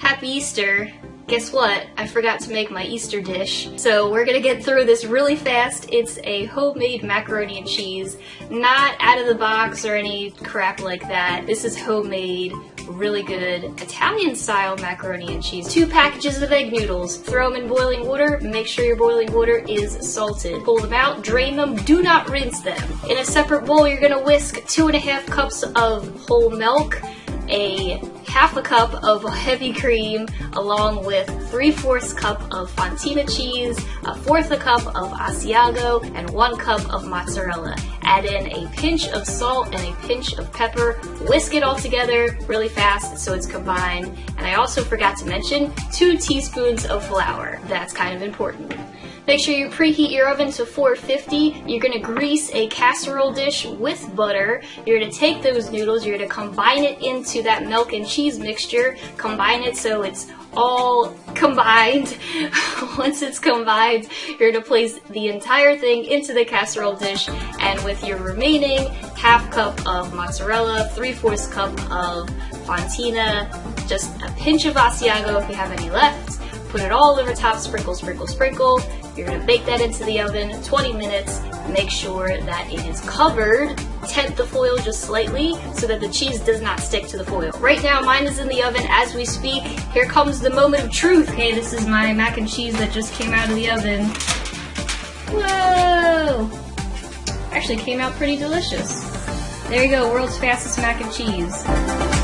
Happy Easter! Guess what? I forgot to make my Easter dish. So we're gonna get through this really fast. It's a homemade macaroni and cheese. Not out of the box or any crap like that. This is homemade, really good Italian style macaroni and cheese. Two packages of egg noodles. Throw them in boiling water. Make sure your boiling water is salted. Pull them out, drain them, do not rinse them. In a separate bowl, you're gonna whisk two and a half cups of whole milk, a half a cup of heavy cream along with 3 fourths cup of fontina cheese, a fourth a cup of Asiago, and one cup of mozzarella. Add in a pinch of salt and a pinch of pepper. Whisk it all together really fast so it's combined. And I also forgot to mention two teaspoons of flour. That's kind of important. Make sure you preheat your oven to 450. You're gonna grease a casserole dish with butter. You're gonna take those noodles, you're gonna combine it into that milk and cheese mixture. Combine it so it's all combined. Once it's combined, you're gonna place the entire thing into the casserole dish and with your remaining half cup of mozzarella, 3 fourths cup of fontina, just a pinch of Asiago if you have any left, put it all over top, sprinkle, sprinkle, sprinkle. You're gonna bake that into the oven 20 minutes. Make sure that it is covered. Tent the foil just slightly so that the cheese does not stick to the foil. Right now, mine is in the oven as we speak. Here comes the moment of truth. Okay, this is my mac and cheese that just came out of the oven. Whoa! Actually came out pretty delicious. There you go, world's fastest mac and cheese.